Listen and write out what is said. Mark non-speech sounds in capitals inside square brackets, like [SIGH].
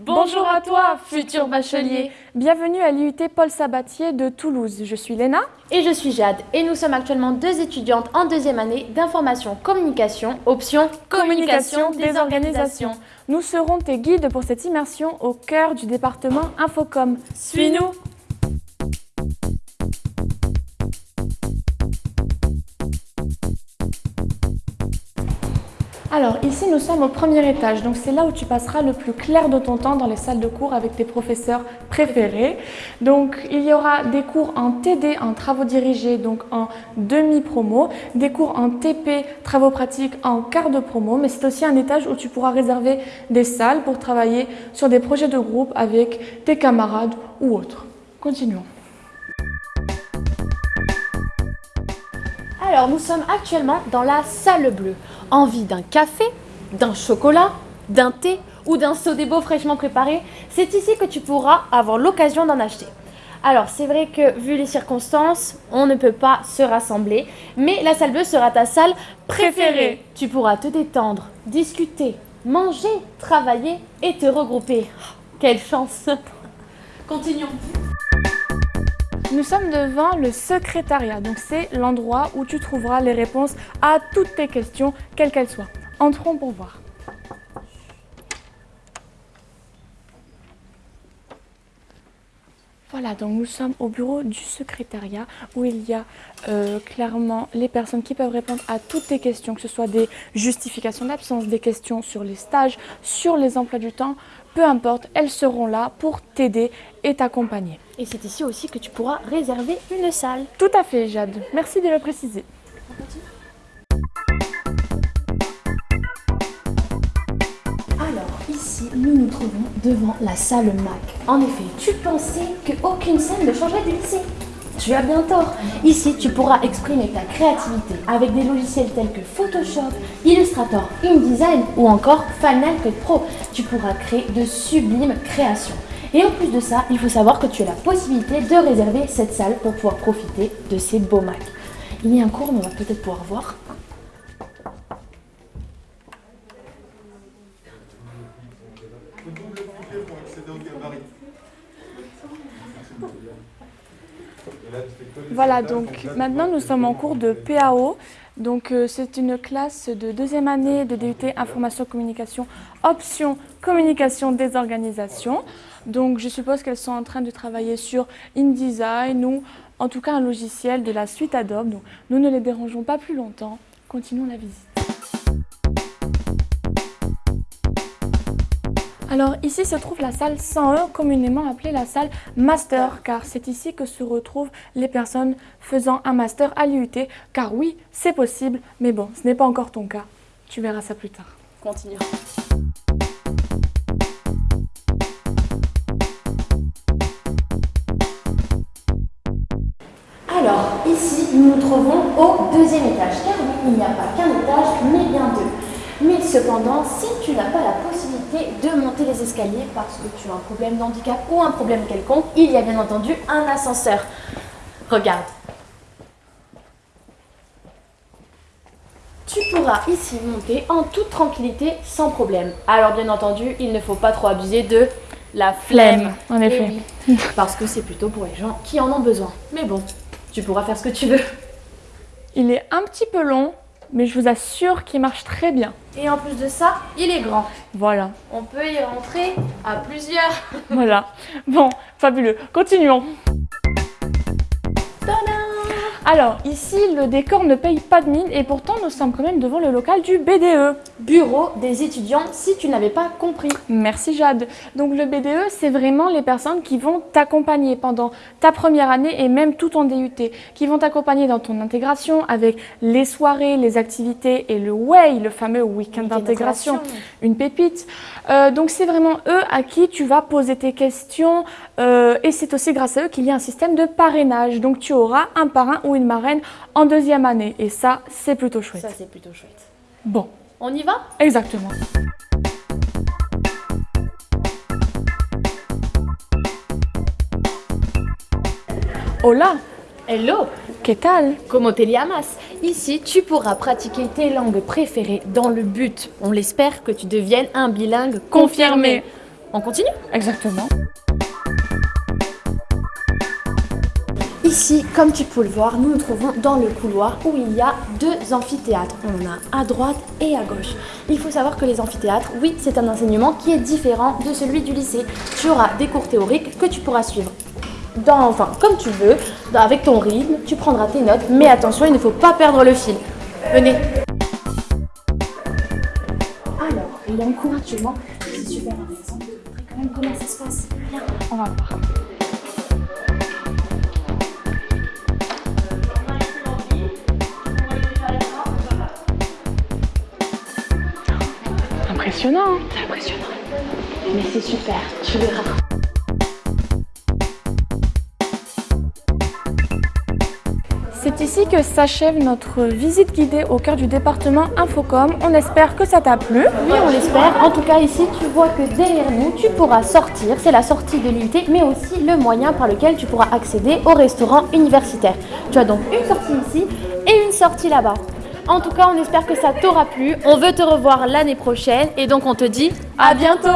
Bonjour à toi, futur bachelier. Bienvenue à l'IUT Paul Sabatier de Toulouse. Je suis Léna. Et je suis Jade. Et nous sommes actuellement deux étudiantes en deuxième année d'information communication, option communication des organisations. Nous serons tes guides pour cette immersion au cœur du département Infocom. Suis-nous Alors ici nous sommes au premier étage, donc c'est là où tu passeras le plus clair de ton temps dans les salles de cours avec tes professeurs préférés. Donc il y aura des cours en TD, en travaux dirigés, donc en demi-promo, des cours en TP, travaux pratiques en quart de promo, mais c'est aussi un étage où tu pourras réserver des salles pour travailler sur des projets de groupe avec tes camarades ou autres. Continuons. Alors nous sommes actuellement dans la salle bleue. Envie d'un café, d'un chocolat, d'un thé ou d'un beau fraîchement préparé, c'est ici que tu pourras avoir l'occasion d'en acheter. Alors c'est vrai que vu les circonstances, on ne peut pas se rassembler, mais la salle bleue sera ta salle préférée. Tu pourras te détendre, discuter, manger, travailler et te regrouper. Quelle chance Continuons nous sommes devant le secrétariat, donc c'est l'endroit où tu trouveras les réponses à toutes tes questions, quelles qu'elles soient. Entrons pour voir. Voilà, donc nous sommes au bureau du secrétariat où il y a euh, clairement les personnes qui peuvent répondre à toutes tes questions, que ce soit des justifications d'absence, des questions sur les stages, sur les emplois du temps, peu importe, elles seront là pour t'aider et t'accompagner. Et c'est ici aussi que tu pourras réserver une salle. Tout à fait Jade, merci de le préciser. Alors ici, nous nous trouvons devant la salle Mac. En effet, tu pensais qu'aucune salle ne changerait du lycée tu as bien tort. Ici, tu pourras exprimer ta créativité avec des logiciels tels que Photoshop, Illustrator, InDesign ou encore Final Cut Pro. Tu pourras créer de sublimes créations. Et en plus de ça, il faut savoir que tu as la possibilité de réserver cette salle pour pouvoir profiter de ces beaux Macs. Il y a un cours, mais on va peut-être pouvoir voir. Voilà, donc maintenant nous sommes en cours de PAO. Donc euh, c'est une classe de deuxième année de DUT Information Communication, option Communication des organisations. Donc je suppose qu'elles sont en train de travailler sur InDesign ou en tout cas un logiciel de la suite Adobe. Donc nous ne les dérangeons pas plus longtemps. Continuons la visite. Alors ici se trouve la salle 101, communément appelée la salle master, car c'est ici que se retrouvent les personnes faisant un master à l'IUT, car oui, c'est possible, mais bon, ce n'est pas encore ton cas. Tu verras ça plus tard. Continue. Alors, ici, nous nous trouvons au deuxième étage, car oui, il n'y a pas qu'un étage, mais bien deux. Mais cependant, si tu n'as pas la possibilité de monter les escaliers parce que tu as un problème d'handicap ou un problème quelconque, il y a bien entendu un ascenseur. Regarde. Tu pourras ici monter en toute tranquillité sans problème. Alors bien entendu, il ne faut pas trop abuser de la flemme. En effet. parce que c'est plutôt pour les gens qui en ont besoin. Mais bon, tu pourras faire ce que tu veux. Il est un petit peu long, mais je vous assure qu'il marche très bien. Et en plus de ça, il est grand. Voilà. On peut y rentrer à plusieurs. [LAUGHS] voilà. Bon, fabuleux. Continuons. Alors, ici, le décor ne paye pas de mine et pourtant, nous sommes quand même devant le local du BDE. Bureau des étudiants, si tu n'avais pas compris. Merci Jade. Donc le BDE, c'est vraiment les personnes qui vont t'accompagner pendant ta première année et même tout ton DUT, qui vont t'accompagner dans ton intégration avec les soirées, les activités et le WAY, le fameux week-end d'intégration, une pépite. Euh, donc c'est vraiment eux à qui tu vas poser tes questions euh, et c'est aussi grâce à eux qu'il y a un système de parrainage. Donc tu auras un parrain ou une marraine en deuxième année. Et ça, c'est plutôt chouette. Ça, c'est plutôt chouette. Bon. On y va? Exactement. Hola Hello Que tal? Como te llamas? Ici, tu pourras pratiquer tes langues préférées dans le but, on l'espère, que tu deviennes un bilingue confirmé. On continue? Exactement. Ici, comme tu peux le voir, nous nous trouvons dans le couloir où il y a deux amphithéâtres. On en a à droite et à gauche. Il faut savoir que les amphithéâtres, oui, c'est un enseignement qui est différent de celui du lycée. Tu auras des cours théoriques que tu pourras suivre dans, enfin, comme tu veux, avec ton rythme, tu prendras tes notes, mais attention, il ne faut pas perdre le fil. Venez. Alors, il y a un cours actuellement, c'est super intéressant. comment ça se passe? Viens, on va voir. Impressionnant. Hein. C'est impressionnant. Mais c'est super, tu verras. C'est ici que s'achève notre visite guidée au cœur du département Infocom. On espère que ça t'a plu. Oui, on l'espère. En tout cas, ici, tu vois que derrière nous, tu pourras sortir. C'est la sortie de l'unité, mais aussi le moyen par lequel tu pourras accéder au restaurant universitaire. Tu as donc une sortie ici et une sortie là-bas. En tout cas, on espère que ça t'aura plu. On veut te revoir l'année prochaine et donc on te dit à bientôt